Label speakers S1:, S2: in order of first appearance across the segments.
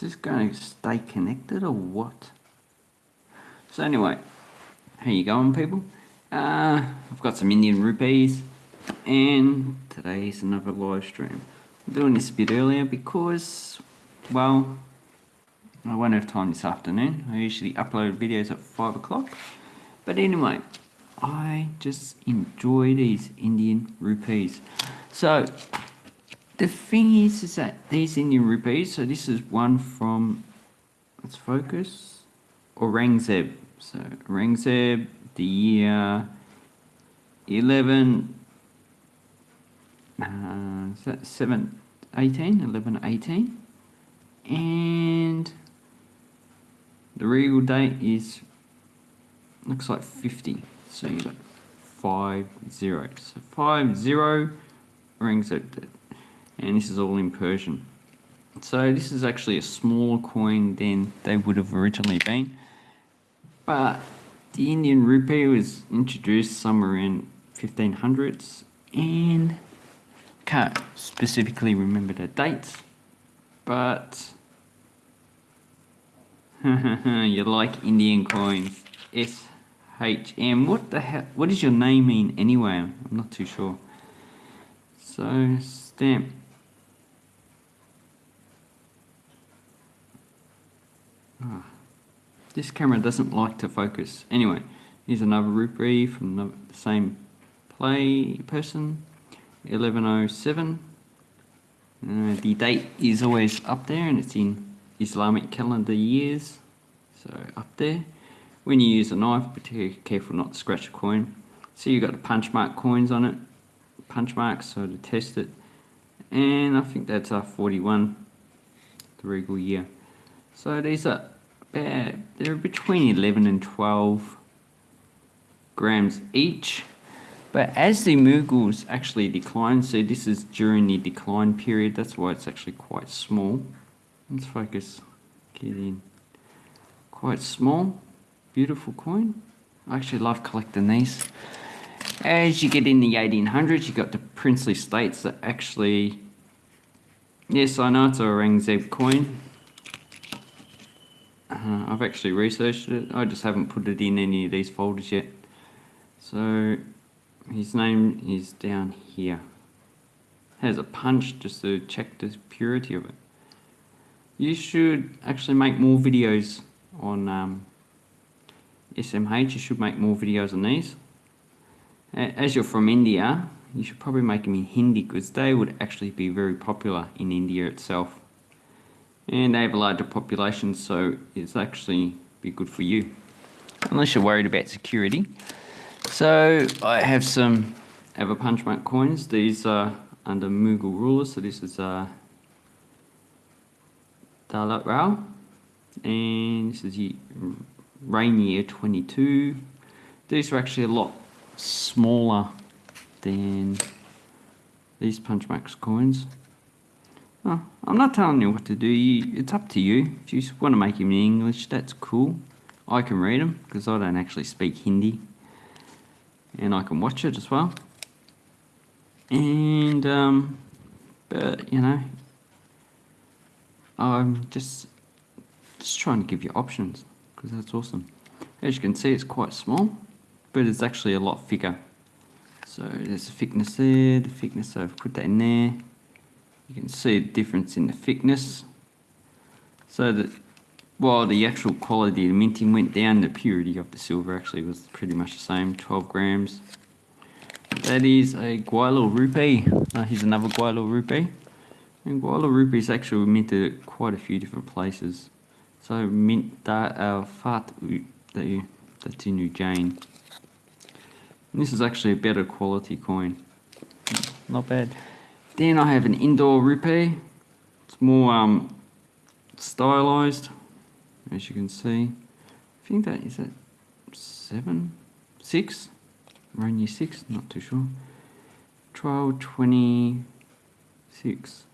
S1: Is this going to stay connected or what? So anyway, how you going people? Uh, I've got some Indian rupees and today's another live stream. I'm doing this a bit earlier because, well, I won't have time this afternoon. I usually upload videos at 5 o'clock. But anyway, I just enjoy these Indian rupees. So, the thing is, is that these Indian rupees, so this is one from, let's focus, Aurangzeb. So, Aurangzeb, the year 11, uh, is that 7, 18, 11, 18? And the real date is, looks like 50. So you got 5, 0. So 5, 0 rings out. And this is all in Persian. So this is actually a smaller coin than they would have originally been. But the Indian rupee was introduced somewhere in 1500s and can't specifically remember the dates. But you like Indian coins. SHM. What the hell? What does your name mean anyway? I'm not too sure. So, stamp. Ah, this camera doesn't like to focus. Anyway, here's another rupee from the same play person. 1107. Uh, the date is always up there and it's in Islamic calendar years. So up there. When you use a knife, be careful not to scratch a coin. See you've got the punch mark coins on it. Punch marks, so to test it. And I think that's our 41, the regal year. So these are about, they're between 11 and 12 grams each. But as the Mughals actually decline, so this is during the decline period, that's why it's actually quite small. Let's focus, get in. Quite small, beautiful coin. I actually love collecting these. As you get in the 1800s, you got the princely states that actually, yes, I know it's a Aurangzeb coin. Uh, I've actually researched it. I just haven't put it in any of these folders yet. So his name is down here. Has a punch just to check the purity of it. You should actually make more videos on um, SMH. You should make more videos on these. As you're from India, you should probably make them in Hindi because they would actually be very popular in India itself. And they have a larger population, so it's actually be good for you. Unless you're worried about security. So I have some ever punch mark coins. These are under Mughal rulers. So this is uh, Daulat Rao. And this is the reign year 22. These are actually a lot smaller than these punch marks coins. Oh, I'm not telling you what to do. You, it's up to you. If you want to make them in English, that's cool. I can read them because I don't actually speak Hindi and I can watch it as well. And, um, but, you know, I'm just, just trying to give you options because that's awesome. As you can see, it's quite small, but it's actually a lot thicker. So there's the thickness there, the thickness, so I've put that in there. You can see the difference in the thickness. So that while the actual quality of the minting went down, the purity of the silver actually was pretty much the same, 12 grams. That is a Gwalior rupee. Uh, here's another Gwalior rupee. And Gwalior rupee is actually minted at quite a few different places. So mint that uh, fat that's in Ujjain. And this is actually a better quality coin. Not bad. Then I have an Indore rupee. It's more um, stylized as you can see. I think that is it seven, six, around year six, not too sure. Trial 26.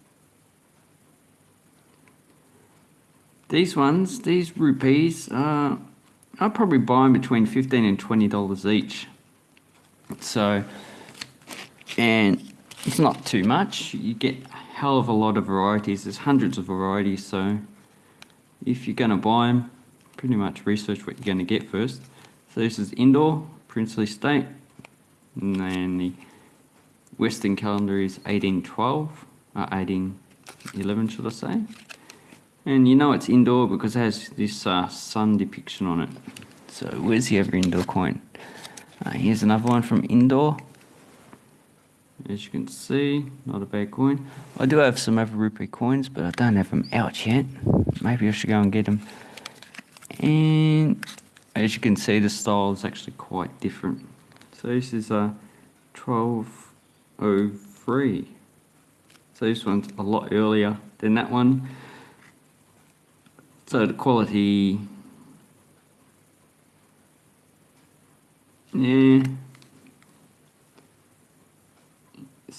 S1: These ones, these rupees, uh, I'll probably buy them between 15 and $20 each. So, and it's not too much. You get a hell of a lot of varieties. There's hundreds of varieties, so if you're going to buy them, pretty much research what you're going to get first. So this is Indore, Princely State, and then the Western calendar is 1812, uh, 1811 should I say. And you know it's Indore because it has this uh, sun depiction on it. So where's the other Indore coin? Uh, here's another one from Indore. As you can see, not a bad coin. I do have some other rupee coins, but I don't have them out yet. Maybe I should go and get them. And as you can see, the style is actually quite different. So this is a 1203. So this one's a lot earlier than that one. So the quality, yeah,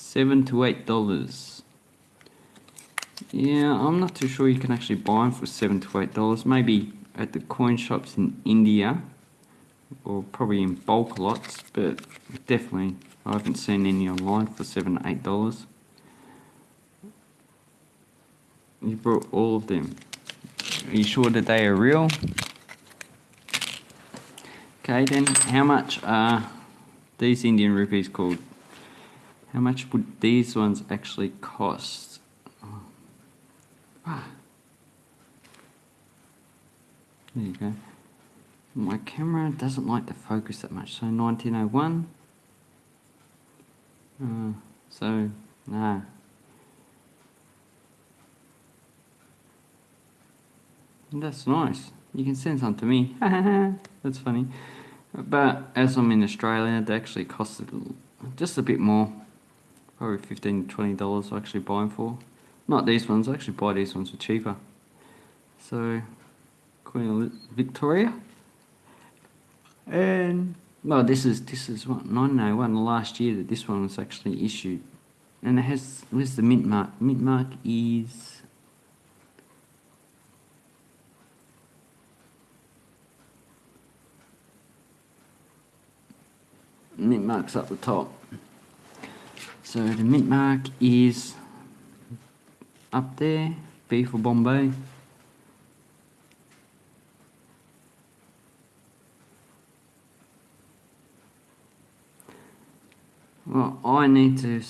S1: seven to eight dollars. Yeah, I'm not too sure you can actually buy them for seven to eight dollars. Maybe at the coin shops in India, or probably in bulk lots, but definitely I haven't seen any online for seven to eight dollars. You brought all of them. Are you sure that they are real? Okay, then how much are these Indian rupees called? How much would these ones actually cost? Ah. There you go. My camera doesn't like to focus that much. So 1901. Uh, so, nah. That's nice. You can send some to me. That's funny. But as I'm in Australia, they actually cost just a bit more. Probably 15 $20 I actually buy them for. Not these ones, I actually buy these ones for cheaper. So, Queen Victoria. And, well, this is, this is what, 1901, the last year that this one was actually issued. And it has, where's the mint mark? Mint mark is mint mark's up the top. So the mint mark is up there, B for Bombay. Well, I need to.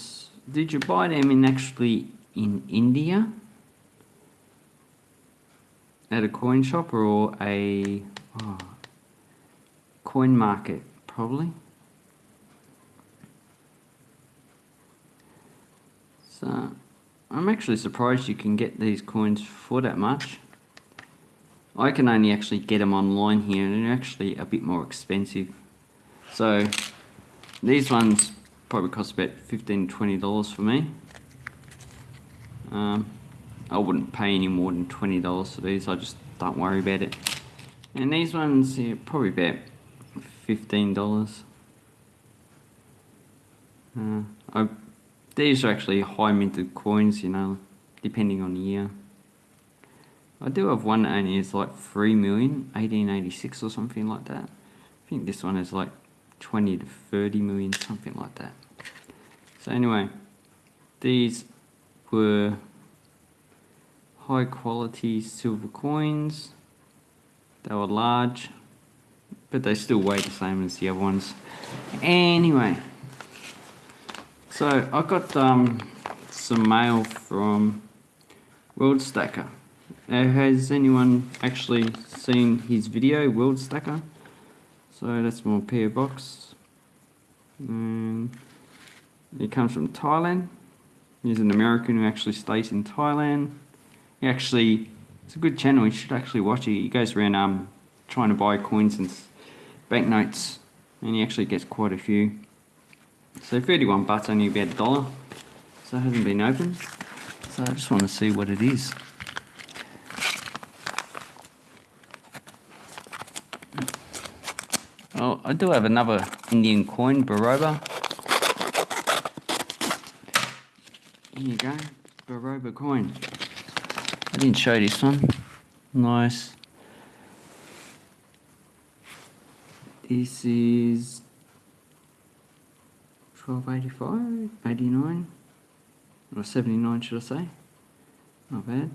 S1: Did you buy them in actually in India at a coin shop or a oh, coin market? Probably. So I'm actually surprised you can get these coins for that much. I can only actually get them online here and they're actually a bit more expensive. So these ones probably cost about $15, $20 for me. Um, I wouldn't pay any more than $20 for these, I just don't worry about it. And these ones, yeah, probably about $15. Uh, I these are actually high minted coins, you know, depending on the year. I do have one and it's like 3 million, 1886 or something like that. I think this one is like 20 to 30 million, something like that. So anyway, these were high quality silver coins. They were large, but they still weigh the same as the other ones. Anyway, so I got um, some mail from World Stacker. Has anyone actually seen his video, World Stacker? So that's my PO box. And it comes from Thailand. He's an American who actually stays in Thailand. He actually, it's a good channel, you should actually watch it. He goes around um, trying to buy coins and banknotes and he actually gets quite a few. So 31 bucks, only about a dollar. So it hasn't been opened. So I just want to see what it is. Oh, I do have another Indian coin, Baroda. Here you go, Baroda coin. I didn't show this one. Nice. This is 1285, 89, or 79 should I say. Not bad.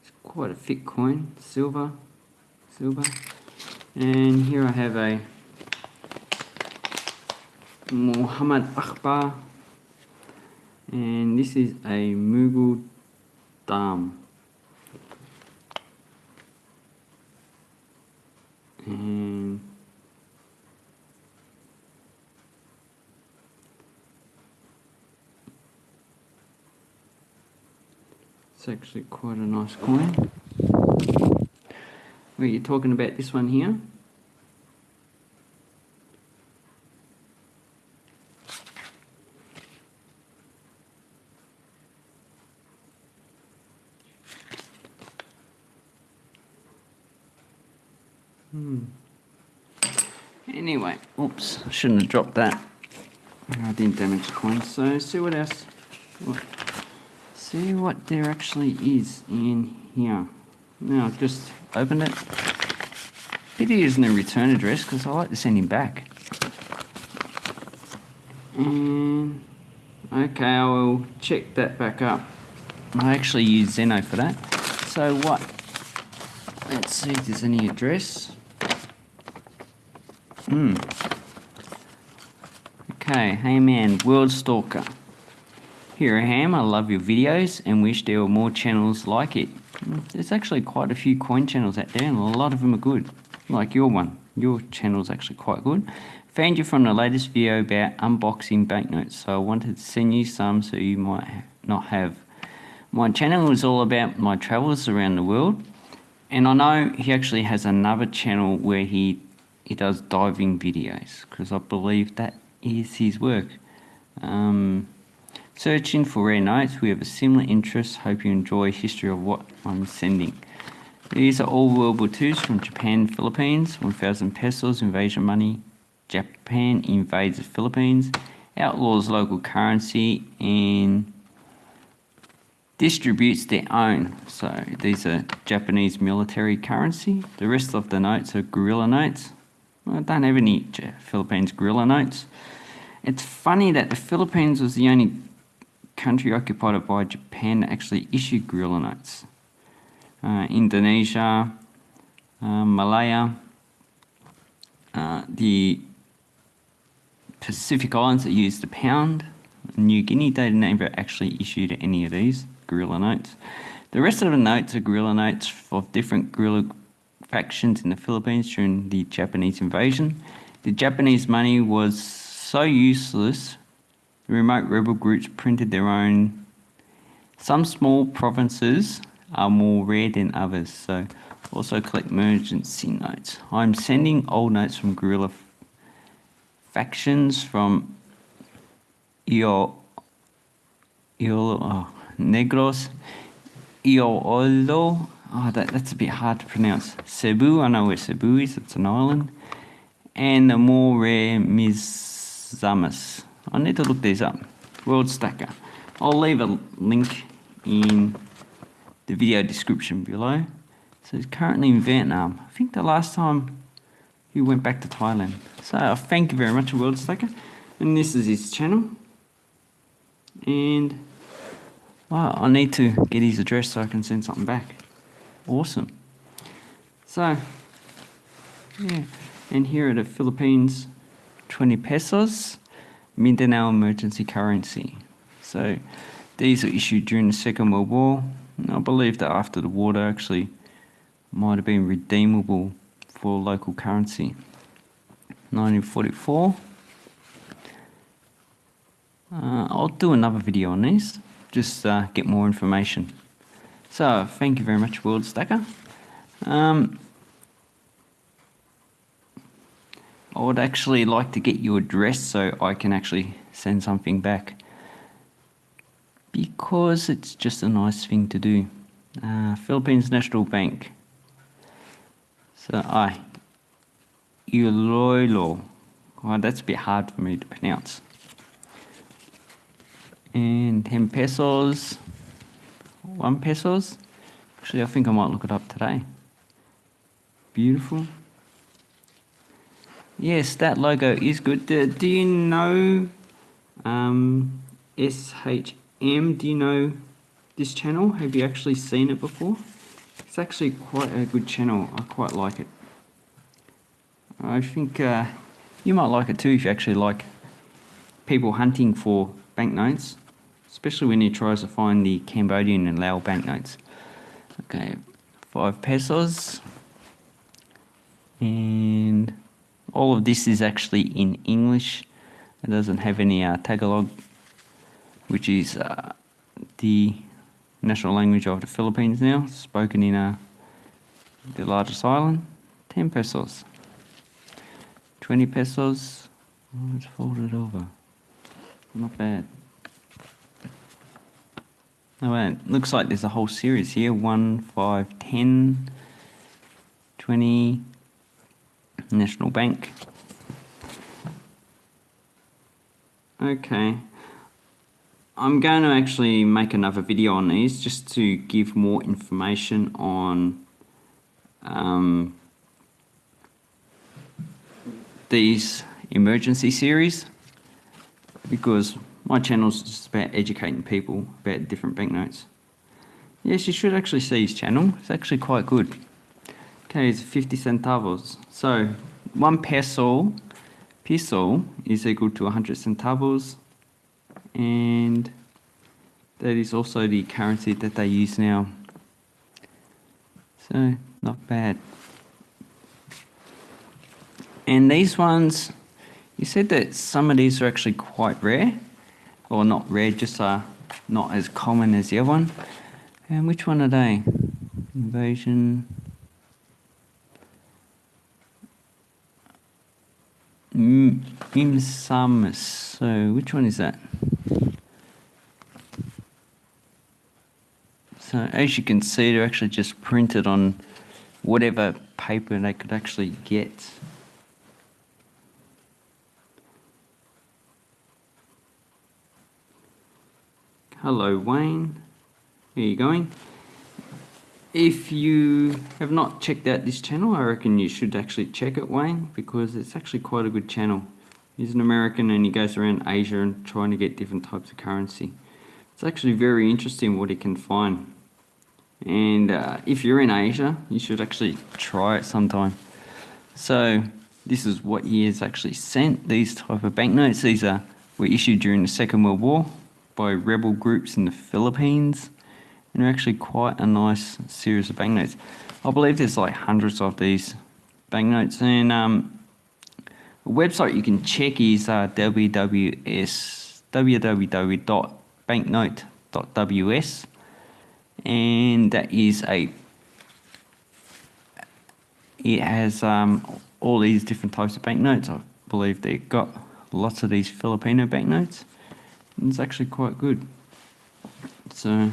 S1: It's quite a thick coin, silver, silver. And here I have a Muhammad Akbar. And this is a Mughal Dam. And it's actually quite a nice coin. Were you talking about this one here? Hmm. Anyway, oops, I shouldn't have dropped that. I didn't damage the coin. So see what else. See what there actually is in here. Now I've just opened it. Pity isn't a return address because I like to send him back. And okay, I will check that back up. I actually use Zeno for that. So what? Let's see if there's any address. Hmm. Okay, hey man, World Stacker. Here I am, I love your videos and wish there were more channels like it. There's actually quite a few coin channels out there and a lot of them are good. Like your one. Your channel's actually quite good. Found you from the latest video about unboxing banknotes, so I wanted to send you some so you might not have. My channel is all about my travels around the world and I know he actually has another channel where he he does diving videos because I believe that is his work. Um, searching for rare notes, we have a similar interest. Hope you enjoy history of what I'm sending. These are all World War IIs from Japan, Philippines, 1000 pesos invasion money. Japan invades the Philippines, outlaws local currency and distributes their own. So these are Japanese military currency. The rest of the notes are guerrilla notes. I don't have any Philippines guerrilla notes. It's funny that the Philippines was the only country occupied by Japan actually issued guerrilla notes. Uh, Indonesia, uh, Malaya, uh, the Pacific Islands that used the pound, New Guinea, they never actually issued any of these guerrilla notes. The rest of the notes are guerrilla notes of different guerrilla factions in the Philippines during the Japanese invasion. The Japanese money was so useless, the remote rebel groups printed their own. Some small provinces are more rare than others, so also collect emergency notes. I'm sending old notes from guerrilla factions from Io, Io oh, Negros, Iolo, oh, that, that's a bit hard to pronounce. Cebu, I know where Cebu is, it's an island. And the more rare Misamis. I need to look these up. World Stacker. I'll leave a link in the video description below. So he's currently in Vietnam. I think the last time he went back to Thailand. So uh, thank you very much, World Stacker. And this is his channel. And wow, I need to get his address so I can send something back. Awesome. So, yeah, and here are the Philippines 20 pesos, Mindanao emergency currency. So, these were issued during the Second World War. And I believe that after the war, they actually might have been redeemable for local currency. 1944. Uh, I'll do another video on these, just uh, get more information. So thank you very much, World Stacker. Um, I would actually like to get your address so I can actually send something back because it's just a nice thing to do. Uh, Philippines National Bank. So I, Iloilo. Well, that's a bit hard for me to pronounce. And 10 pesos one pesos. Actually, I think I might look it up today. Beautiful. Yes, that logo is good. Do, do you know um, SHM? Do you know this channel? Have you actually seen it before? It's actually quite a good channel. I quite like it. I think uh, you might like it too if you actually like people hunting for banknotes, especially when he tries to find the Cambodian and Lao banknotes. Okay, five pesos. And all of this is actually in English. It doesn't have any uh, Tagalog, which is uh, the national language of the Philippines now, spoken in uh, the largest island. 10 pesos. 20 pesos. Oh, let's fold it over. Not bad. Oh, man. Looks like there's a whole series here 1, 5, 10, 20, National Bank. Okay. I'm going to actually make another video on these just to give more information on um, these emergency series because my channel is just about educating people about different banknotes. Yes, you should actually see his channel. It's actually quite good. Okay, it's 50 centavos. So, one peso, peso is equal to 100 centavos. And that is also the currency that they use now. So, not bad. And these ones, you said that some of these are actually quite rare, or not rare, just uh, not as common as the other one. And which one are they? Invasion. Imsamus. So which one is that? So as you can see, they're actually just printed on whatever paper they could actually get. Hello Wayne, how are you going? If you have not checked out this channel, I reckon you should actually check it Wayne because it's actually quite a good channel. He's an American and he goes around Asia and trying to get different types of currency. It's actually very interesting what he can find. And uh, if you're in Asia, you should actually try it sometime. So this is what he has actually sent, these type of banknotes. These are were issued during the Second World War by rebel groups in the Philippines. And they're actually quite a nice series of banknotes. I believe there's like hundreds of these banknotes. And um, a website you can check is uh, www.banknote.ws and that is a it has um, all these different types of banknotes. I believe they've got lots of these Filipino banknotes. And it's actually quite good. So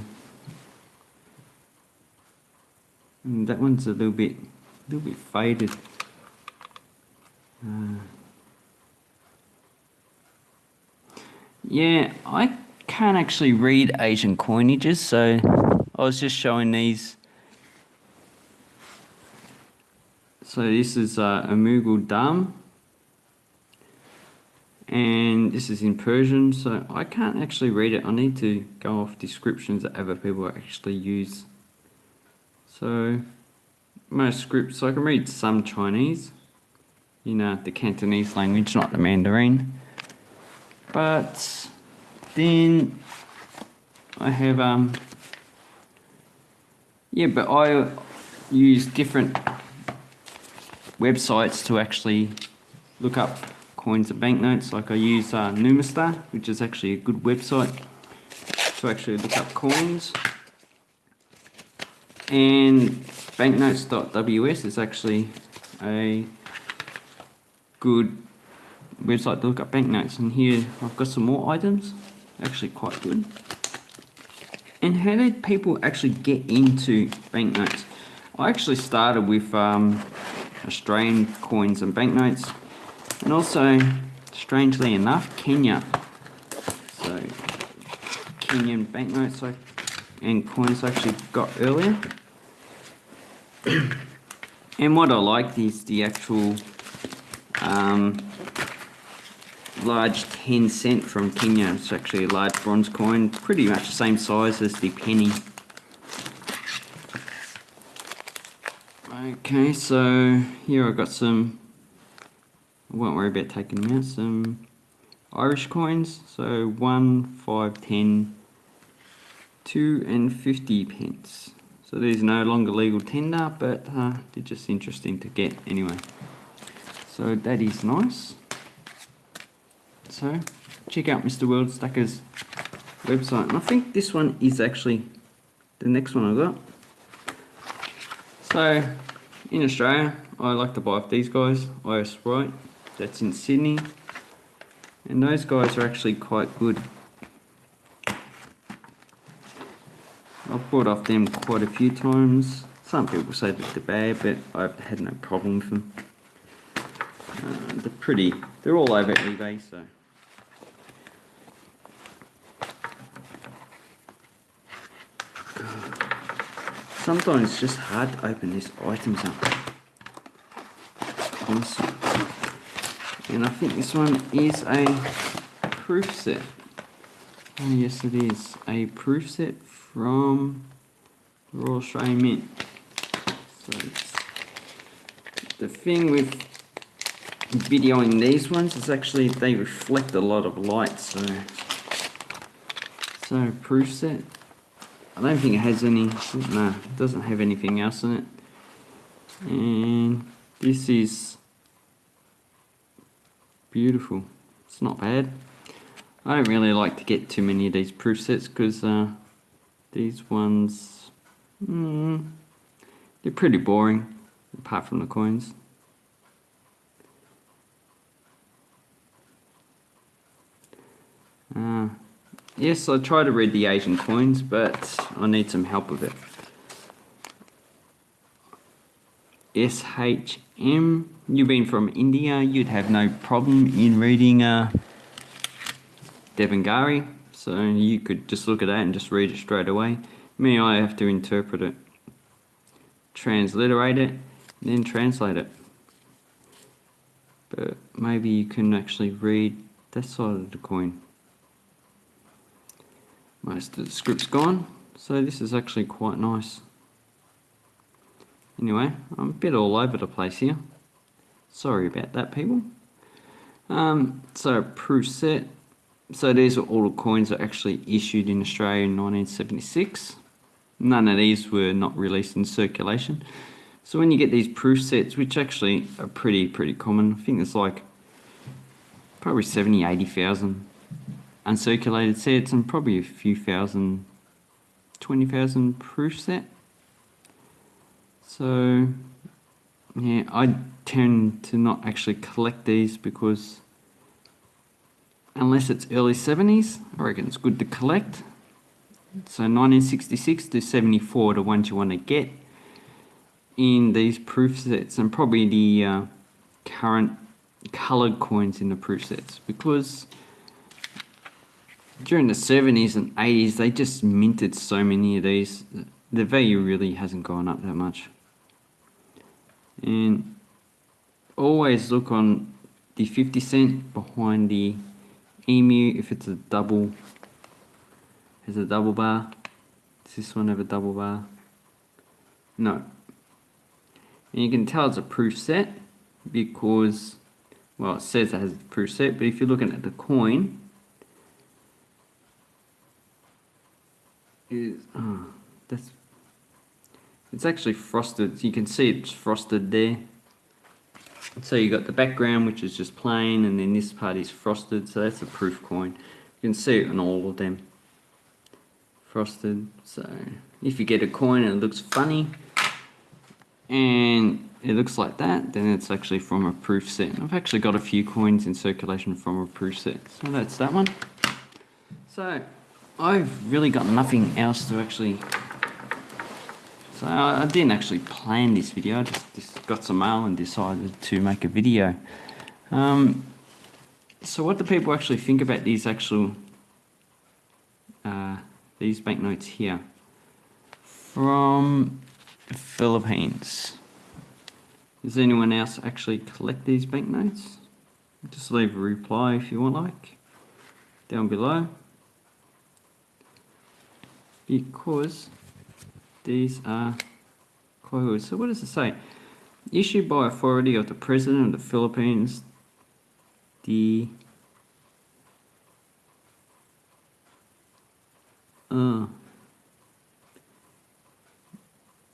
S1: that one's a little bit, a little bit faded. Uh, yeah, I can't actually read Asian coinages, so I was just showing these. So this is uh, a Mughal Dam. And this is in Persian, so I can't actually read it. I need to go off descriptions that other people actually use. So, most scripts, I can read some Chinese, you know, the Cantonese language, not the Mandarin. But then I have um, yeah, but I use different websites to actually look up coins and banknotes. Like I use uh, Numista, which is actually a good website to actually look up coins. And banknotes.ws is actually a good website to look up banknotes. And here I've got some more items, actually quite good. And how did people actually get into banknotes? I actually started with um, Australian coins and banknotes, and also, strangely enough, Kenya. So, Kenyan banknotes and coins I actually got earlier. And what I liked is the actual um, large 10 cent from Kenya. It's actually a large bronze coin, pretty much the same size as the penny. Okay, so here I've got some, I won't worry about taking them out, some Irish coins. So 1, 5, 10, 2 and 50 pence. So these are no longer legal tender, but uh, they're just interesting to get anyway. So that is nice. So check out Mr. World Stacker's website. And I think this one is actually the next one I got. So in Australia, I like to buy off these guys, IS Right, that's in Sydney. And those guys are actually quite good. I've bought off them quite a few times. Some people say that they're bad, but I've had no problem with them. Uh, they're pretty, they're all over eBay, so. Sometimes it's just hard to open these items up. And I think this one is a proof set. Oh yes it is. A proof set from Royal Australian Mint. So the thing with videoing these ones is actually they reflect a lot of light so so proof set I don't think it has any, no, it doesn't have anything else in it. And this is beautiful. It's not bad. I don't really like to get too many of these proof sets because uh, these ones, mm, they're pretty boring apart from the coins. Uh, Yes, I try to read the Asian coins, but I need some help with it. SHM, you've been from India, you'd have no problem in reading uh, Devanagari, so you could just look at that and just read it straight away. Me, I have to interpret it, transliterate it, then translate it. But maybe you can actually read that side of the coin most of the script's gone so this is actually quite nice anyway I'm a bit all over the place here sorry about that people um, so proof set so these are all the coins that actually issued in Australia in 1976 none of these were not released in circulation so when you get these proof sets which actually are pretty pretty common I think it's like probably 70 80,000 uncirculated sets and probably a few thousand, 20,000 proof set. So yeah, I tend to not actually collect these because unless it's early 70s, I reckon it's good to collect. So 1966 to 74 the ones you want to get in these proof sets and probably the uh, current coloured coins in the proof sets because during the 70s and 80s, they just minted so many of these. The value really hasn't gone up that much. And always look on the 50 cent behind the emu if it's a double has a double bar does this one have a double bar no and you can tell it's a proof set because well it says it has a proof set but if you're looking at the coin is oh, that's it's actually frosted. You can see it's frosted there. So you've got the background which is just plain and then this part is frosted so that's a proof coin. You can see it on all of them. Frosted. So if you get a coin and it looks funny and it looks like that then it's actually from a proof set. I've actually got a few coins in circulation from a proof set. So that's that one. So I've really got nothing else to actually... So I, didn't actually plan this video, I just, just, got some mail and decided to make a video. Um, so what do people actually think about these actual... Uh, these banknotes here? From the Philippines. Does anyone else actually collect these banknotes? Just leave a reply if you want like, down below because these are quote. So what does it say? Issued by authority of the President of the Philippines, the uh,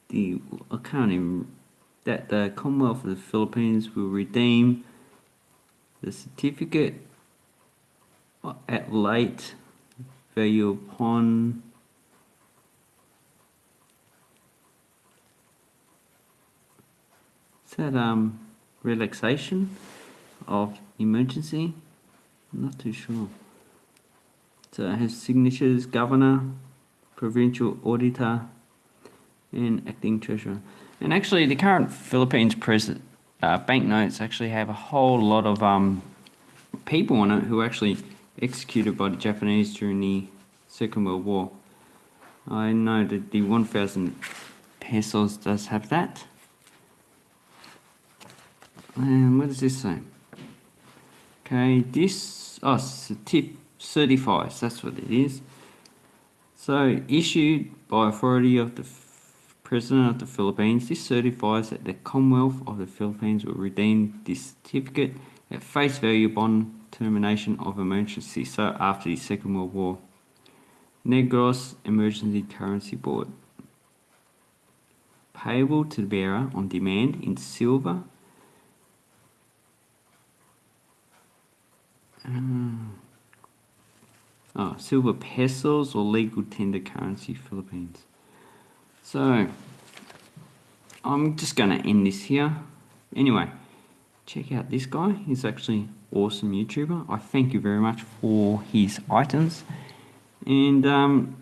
S1: the I can't even that the Commonwealth of the Philippines will redeem the certificate at late value upon that um relaxation of emergency I'm not too sure so it has signatures governor provincial auditor and acting treasurer and actually the current Philippines president uh, banknotes actually have a whole lot of um, people on it who were actually executed by the Japanese during the Second World War. I know that the 1000 pesos does have that. And what does this say? Okay, this, oh, tip certifies, that's what it is. So, issued by authority of the President of the Philippines, this certifies that the Commonwealth of the Philippines will redeem this certificate at face value upon termination of emergency, so after the Second World War. Negros Emergency Currency Board. Payable to the bearer on demand in silver. Oh, silver pesos or legal tender currency Philippines. So, I'm just going to end this here. Anyway, check out this guy. He's actually awesome YouTuber. I thank you very much for his items. And um,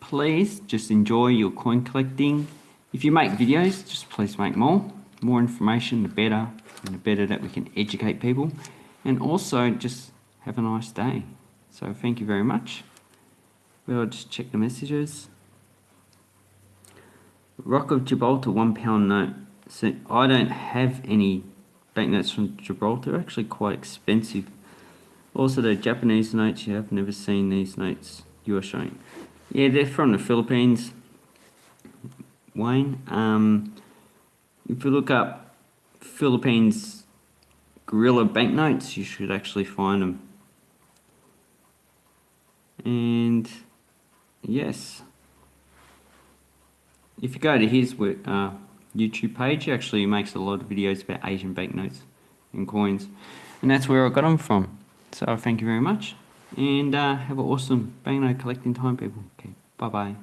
S1: please just enjoy your coin collecting. If you make videos, just please make more. More information, the better. And the better that we can educate people. And also, just have a nice day. So thank you very much. We'll just check the messages. Rock of Gibraltar one pound note. So I don't have any banknotes from Gibraltar. They're actually quite expensive. Also the Japanese notes, you have never seen these notes you are showing. Yeah, they're from the Philippines. Wayne. Um, if you look up Philippines guerrilla banknotes, you should actually find them. And yes if you go to his uh, YouTube page, he actually makes a lot of videos about Asian banknotes and coins. And that's where I got them from. So thank you very much. And uh, have an awesome banknote collecting time, people. Okay, bye-bye.